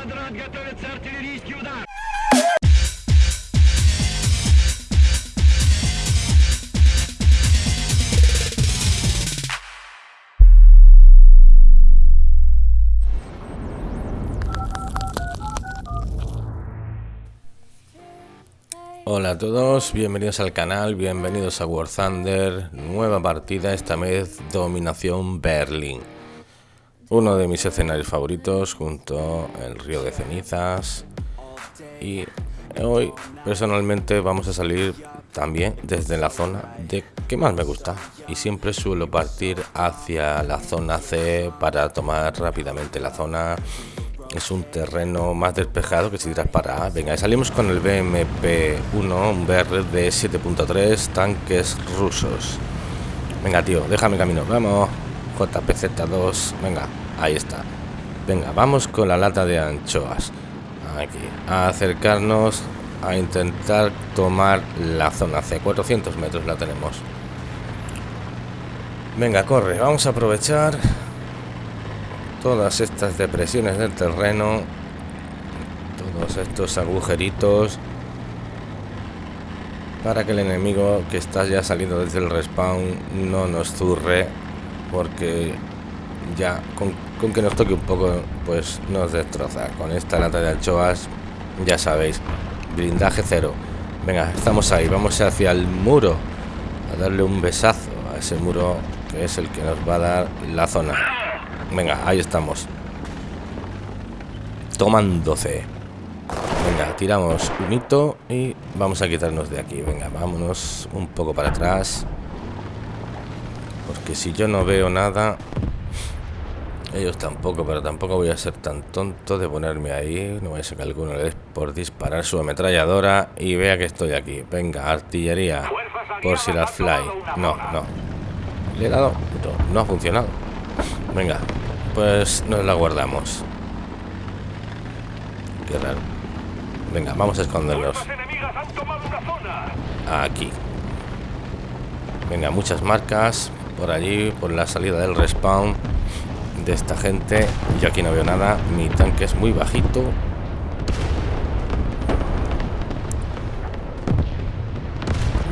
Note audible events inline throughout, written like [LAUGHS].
Квадрат, готовится артиллерийский удар. Hola a todos, bienvenidos al canal, bienvenidos a War Thunder, nueva partida, esta vez Dominación Berlín. Uno de mis escenarios favoritos junto al Río de Cenizas. Y hoy personalmente vamos a salir también desde la zona de que más me gusta. Y siempre suelo partir hacia la zona C para tomar rápidamente la zona es un terreno más despejado que si tiras para A. Venga, salimos con el BMP-1, un BR de 7.3, tanques rusos. Venga, tío, déjame camino. Vamos. JPZ2. Venga, ahí está. Venga, vamos con la lata de anchoas. Aquí. A acercarnos a intentar tomar la zona C. 400 metros la tenemos. Venga, corre. Vamos a aprovechar todas estas depresiones del terreno, todos estos agujeritos, para que el enemigo que está ya saliendo desde el respawn no nos zurre, porque ya con, que nos toque un poco, pues nos destroza. Con esta lata de anchoas, ya sabéis, blindaje cero. Venga, estamos ahí, vamos hacia el muro, a darle un besazo a ese muro que es el que nos va a dar la zona. Venga, ahí estamos. Tomándose. Venga, tiramos un hito y vamos a quitarnos de aquí. Venga, vámonos un poco para atrás. Porque si yo no veo nada... Ellos tampoco, pero tampoco voy a ser tan tonto de ponerme ahí. No voy a ser que alguno le dé por disparar su ametralladora y vea que estoy aquí. Venga, artillería. Por si las fly. No, no. Le he dado... No, no ha funcionado. Venga, pues nos la guardamos. Qué raro. Venga, vamos a esconderlos. Aquí. Venga, muchas marcas por allí, por la salida del respawn de esta gente. Yo aquí no veo nada. Mi tanque es muy bajito.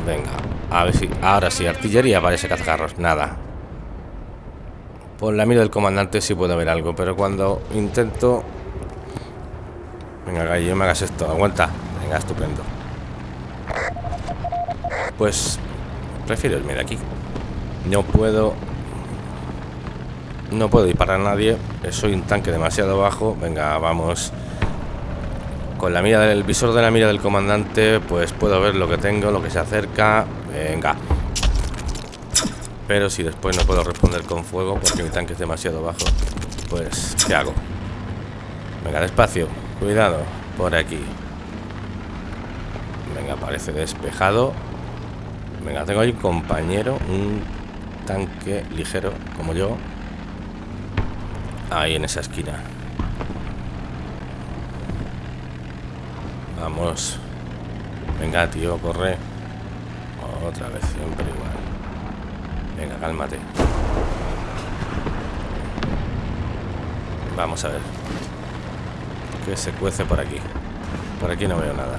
Venga, a ver si... Ahora sí, artillería parece cazarros. Nada. Por la mira del comandante sí puedo ver algo, pero cuando intento... Venga, gallo, me hagas esto. Aguanta. Venga, estupendo. Pues prefiero irme de aquí. No puedo... No puedo disparar a nadie. Soy un tanque demasiado bajo. Venga, vamos. Con la mira del visor de la mira del comandante, pues puedo ver lo que tengo, lo que se acerca. Venga. Pero si después no puedo responder con fuego porque mi tanque es demasiado bajo, pues ¿qué hago? Venga, despacio. Cuidado. Por aquí. Venga, parece despejado. Venga, tengo ahí un compañero, un tanque ligero como yo. Ahí en esa esquina. Vamos. Venga, tío, corre. Otra vez, siempre igual. Venga, cálmate. Vamos a ver. Que se cuece por aquí. Por aquí no veo nada.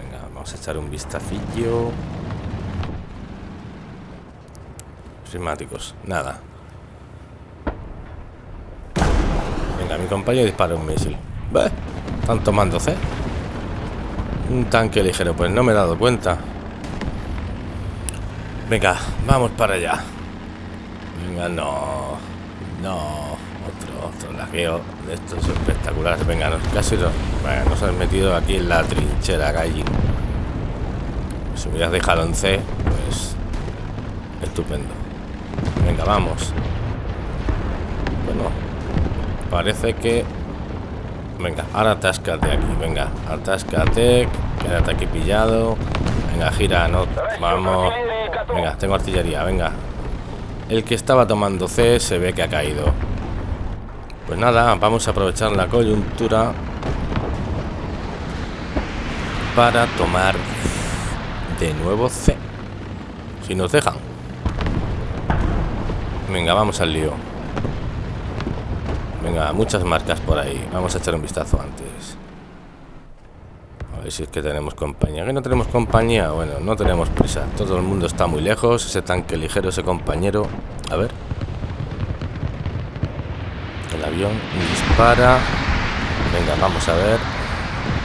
Venga, vamos a echar un vistacillo. Prismáticos. Nada. Mi compañero dispara un misil. ¿Ve? Están tomando C. Un tanque ligero. Pues no me he dado cuenta. Venga, vamos para allá. Venga, no. No. Otro, otro lagueo de estos espectaculares. Venga, nos, casi nos, bueno, nos han metido aquí en la trinchera, gallín. Si hubieras dejado en C, pues. Estupendo. Venga, vamos. Bueno, parece que. Venga, ahora atáscate aquí. Venga, atáscate. Quédate aquí pillado. Venga, gira, no. Vamos. Venga, tengo artillería, venga. El que estaba tomando C se ve que ha caído. Pues nada, vamos a aprovechar la coyuntura para tomar de nuevo C. Si nos dejan. Venga, vamos al lío. Muchas marcas por ahí. Vamos a echar un vistazo antes. A ver si es que tenemos compañía. ¿Que no tenemos compañía? Bueno, no tenemos prisa. Todo el mundo está muy lejos. Ese tanque ligero, ese compañero. A ver. El avión dispara. Venga, vamos a ver.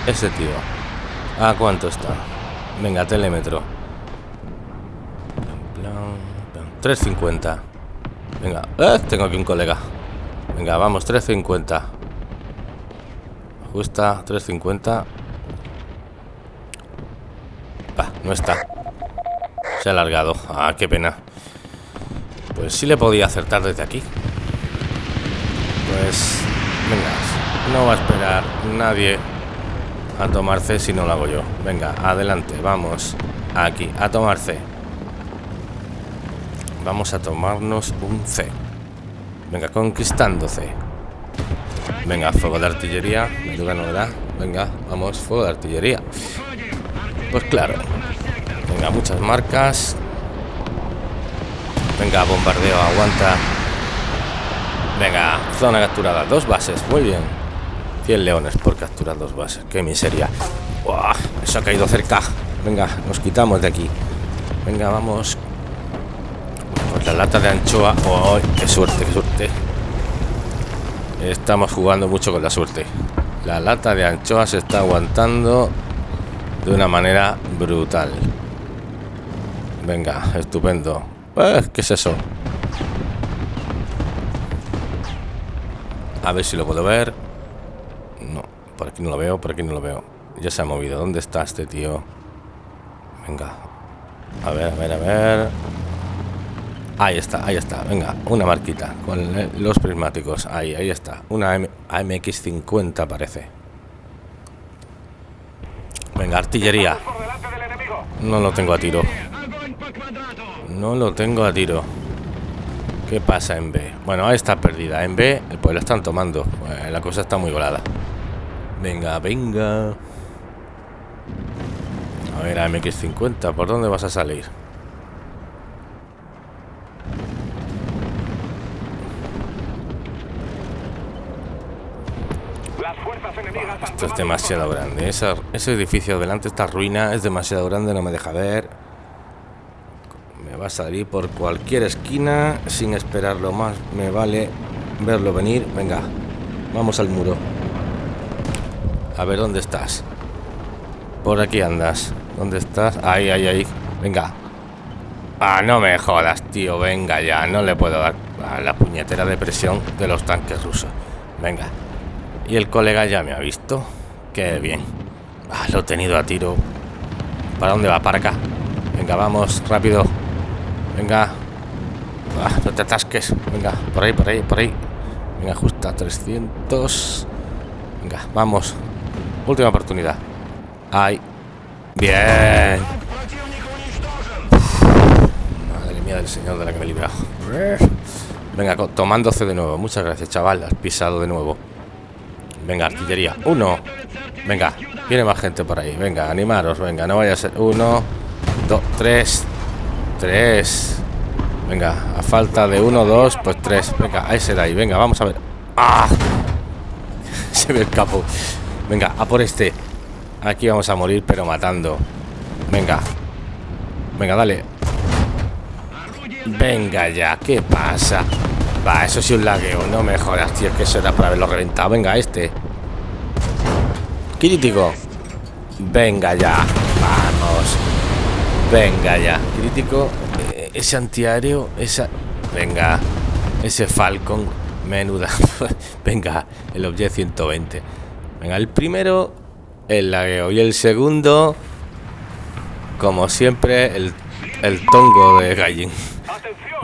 Ese tío. ¿A cuánto está? Venga, telémetro. 350. Venga, ¡Eh! tengo aquí un colega. Venga, vamos, 350. Ajusta, 350. Va, no está. Se ha alargado. Ah, qué pena. Pues sí le podía acertar desde aquí. Pues, venga, no va a esperar nadie a tomar C si no lo hago yo. Venga, adelante, vamos. Aquí, a tomar C. Vamos a tomarnos un C. Venga, conquistando C. Venga, fuego de artillería. Novedad. Venga, vamos, fuego de artillería. Pues claro. Venga, muchas marcas. Venga, bombardeo, aguanta. Venga, zona capturada. Dos bases, muy bien. 100 leones por capturar dos bases. Qué miseria. ¡Uah! Eso ha caído cerca. Venga, nos quitamos de aquí. Venga, vamos. La lata de anchoa. ¡Oh! ¡Qué suerte, qué suerte! Estamos jugando mucho con la suerte. La lata de anchoa se está aguantando de una manera brutal. Venga, estupendo. Eh, ¿Qué es eso? A ver si lo puedo ver. No, por aquí no lo veo, por aquí no lo veo. Ya se ha movido. ¿Dónde está este tío? Venga. A ver, a ver, a ver. Ahí está, ahí está. Venga, una marquita con los prismáticos. Ahí, ahí está. Una AMX-50 parece. Venga, artillería. No lo tengo a tiro. No lo tengo a tiro. ¿Qué pasa en B? Bueno, ahí está perdida. En B, pues la están tomando. Pues la cosa está muy volada. Venga, venga. A ver, AMX-50, ¿por dónde vas a salir? Es demasiado grande. Ese edificio delante, esta ruina, es demasiado grande, no me deja ver. Me va a salir por cualquier esquina sin esperarlo más. Me vale verlo venir. Venga, vamos al muro. A ver, ¿dónde estás? Por aquí andas. ¿Dónde estás? Ahí, ahí, ahí. Venga. Ah, no me jodas, tío. Venga ya. No le puedo dar a la puñetera de presión de los tanques rusos. Venga. Y el colega ya me ha visto. Qué bien. Ah, lo he tenido a tiro. ¿Para dónde va? Para acá. Venga, vamos, rápido. Venga. Ah, no te atasques. Venga, por ahí, por ahí, por ahí. Venga, justa 300. Venga, vamos. Última oportunidad. Ahí. Bien. Madre mía del señor de la que me he librado. Venga, tomándose de nuevo. Muchas gracias, chaval. Has pisado de nuevo. Venga, artillería. Uno. Venga, viene más gente por ahí. Venga, animaros. Venga, no vaya a ser. Uno, dos, tres. Tres. Venga, a falta de uno, dos, pues tres. Venga, ahí será ahí. Venga, vamos a ver. ¡Ah! [LAUGHS] Se ve el capo. Venga, a por este. Aquí vamos a morir, pero matando. Venga. Venga, dale. Venga ya, ¿qué pasa? Va, eso sí un lagueo, no me jodas, tío, que eso era para haberlo reventado. Venga, este. Crítico. Venga ya. Vamos. Venga ya. Crítico. Eh, ese antiaéreo, esa. Venga. Ese Falcon. Menuda. [LAUGHS] Venga, el Object 120. Venga, el primero, el lagueo. Y el segundo, como siempre, el, el tongo de Gallin.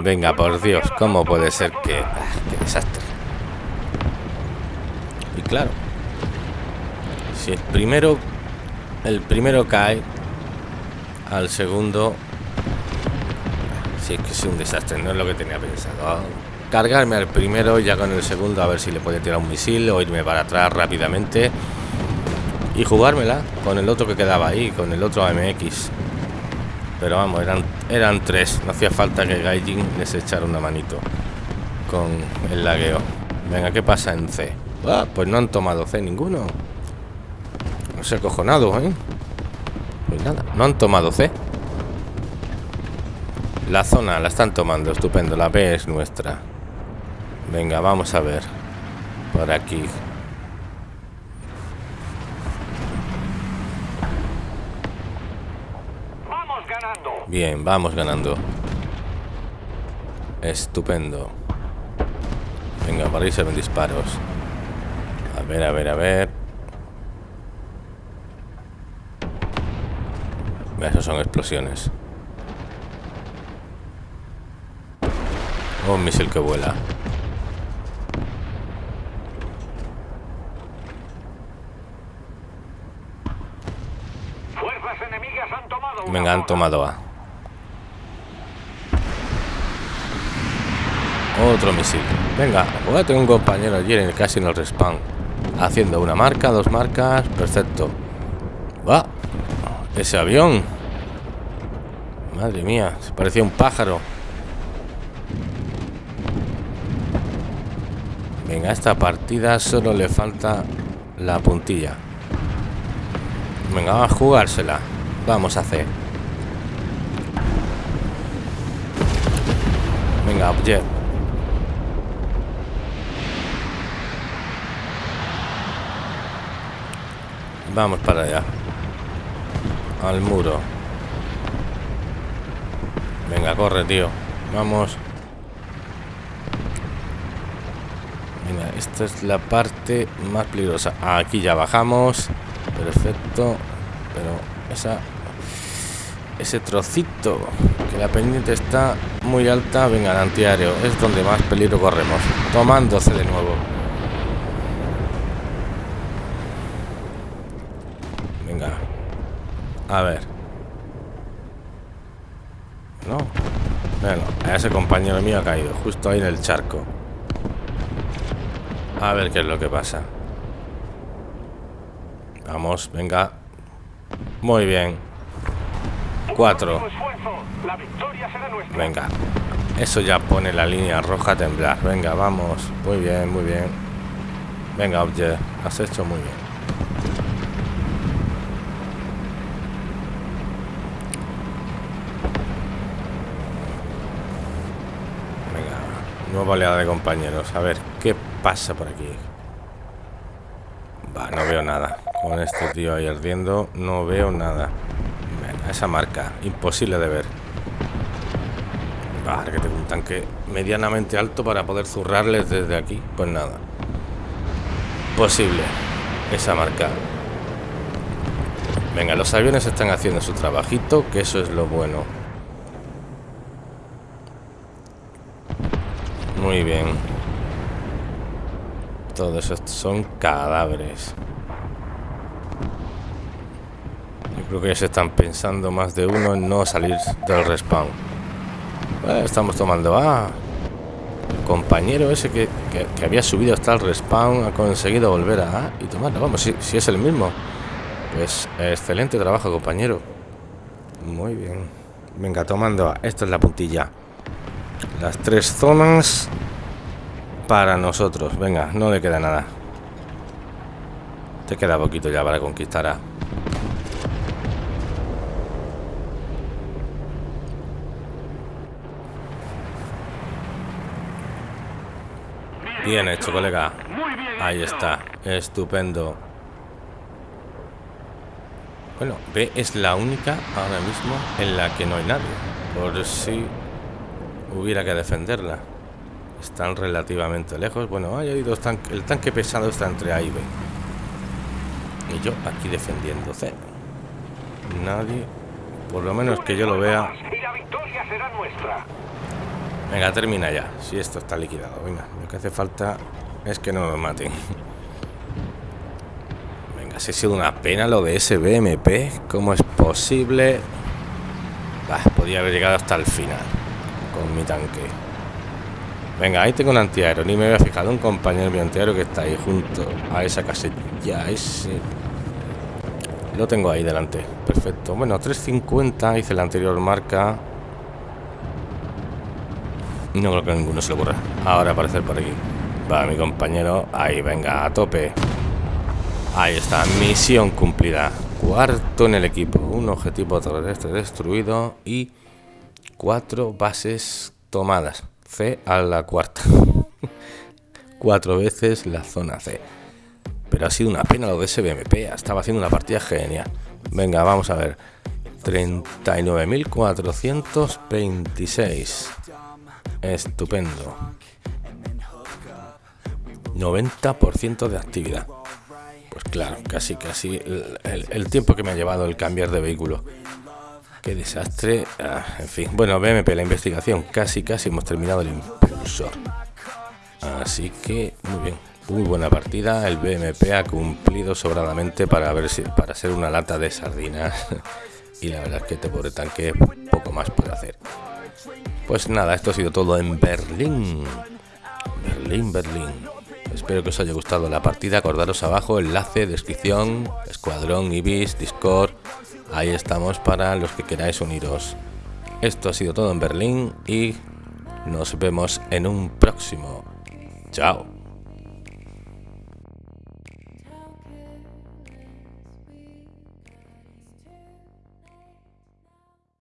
Venga, por Dios, ¿cómo puede ser que... Ah, ¡Qué desastre! Y claro, si el primero... El primero cae, al segundo... Si es que es un desastre, no es lo que tenía pensado. Cargarme al primero ya con el segundo a ver si le puede tirar un misil o irme para atrás rápidamente. Y jugármela con el otro que quedaba ahí, con el otro AMX. Pero vamos, eran, eran tres. No hacía falta que Gaijin les echara una manito con el lagueo. Venga, ¿qué pasa en C? Ah, pues no han tomado C ninguno. No sé acojonado, ¿eh? Pues nada, no han tomado C. La zona la están tomando, estupendo. La B es nuestra. Venga, vamos a ver. Por aquí. Vamos ganando. Bien, vamos ganando. Estupendo. Venga, por ahí se ven disparos. A ver, a ver, a ver. Esos son explosiones. Un misil que vuela. Fuerzas enemigas han tomado Venga, han tomado A. Otro misil. Venga, voy a tener un compañero allí en el casi en el respawn. Haciendo una marca, dos marcas. Perfecto. Va. Ese avión. Madre mía, se parecía un pájaro. Venga, a esta partida solo le falta la puntilla. Venga, vamos a jugársela. Vamos a hacer. Venga, Jet. Vamos para allá. Al muro. Venga, corre, tío. Vamos. Venga, esta es la parte más peligrosa. Aquí ya bajamos. Perfecto. Pero esa... Ese trocito, que la pendiente está muy alta. Venga, el antiaéreo. Es donde más peligro corremos. Tomándose de nuevo. Venga. A ver. No. Bueno, ese compañero mío ha caído. Justo ahí en el charco. A ver qué es lo que pasa. Vamos, venga. Muy bien. Cuatro. Venga. Eso ya pone la línea roja a temblar. Venga, vamos. Muy bien, muy bien. Venga, Object. Has hecho muy bien. Venga. Nueva de compañeros. A ver, ¿qué pasa por aquí? Va, no veo nada. Con este tío ahí ardiendo, no veo nada. Esa marca, imposible de ver. Va, que tengo un tanque medianamente alto para poder zurrarles desde aquí. Pues nada. Posible. Esa marca. Venga, los aviones están haciendo su trabajito, que eso es lo bueno. Muy bien. Todos estos son cadáveres. Yo creo que ya se están pensando más de uno en no salir del respawn. Eh, estamos tomando A. Compañero ese que, que- que había subido hasta el respawn ha conseguido volver a A y tomarlo. Vamos, si, si es el mismo. Pues excelente trabajo, compañero. Muy bien. Venga, tomando A. Esto es la puntilla. Las tres zonas para nosotros. Venga, no le queda nada. Te queda poquito ya para conquistar A. Bien hecho, colega. Ahí está. Estupendo. Bueno, B es la única ahora mismo en la que no hay nadie. Por si hubiera que defenderla. Están relativamente lejos. Bueno, hay dos tanques. El tanque pesado está entre A y B. Y yo aquí defendiendo C. Nadie. Por lo menos que yo lo vea. Venga, termina ya. Si esto está liquidado. Venga, lo que hace falta es que no nos maten. Venga, si ha sido una pena lo de ese BMP. ¿Cómo es posible? Bah, podía haber llegado hasta el final con mi tanque. Venga, ahí tengo un antiaéreo. Ni me había fijado un compañero mi antiaéreo que está ahí junto a esa casilla. Ese. Lo tengo ahí delante. Perfecto. Bueno, 350 hice la anterior marca. No creo que a ninguno se le ocurra. Ahora aparecer por aquí. Va mi compañero. Ahí, venga, a tope. Ahí está, misión cumplida. Cuarto en el equipo. Un objetivo terrestre destruido y cuatro bases tomadas. C a la cuarta. [LAUGHS] Cuatro veces la zona C. Pero ha sido una pena lo de ese BMP. Estaba haciendo una partida genial. Venga, vamos a ver. 39.426. Estupendo. 90% de actividad. Pues claro, casi, casi el, el, tiempo que me ha llevado el cambiar de vehículo. Qué desastre. Ah, en fin. Bueno, BMP, la investigación. Casi, casi hemos terminado el impulsor. Así que, muy bien. Muy buena partida. El BMP ha cumplido sobradamente para ver si, para ser una lata de sardinas. [LAUGHS] y la verdad es que este pobre tanque poco más puede hacer. Pues nada, esto ha sido todo en Berlín. Berlín, Berlín. Espero que os haya gustado la partida. Acordaros abajo, enlace, descripción, escuadrón, ibis, discord. Ahí estamos para los que queráis uniros. Esto ha sido todo en Berlín y nos vemos en un próximo. Chao.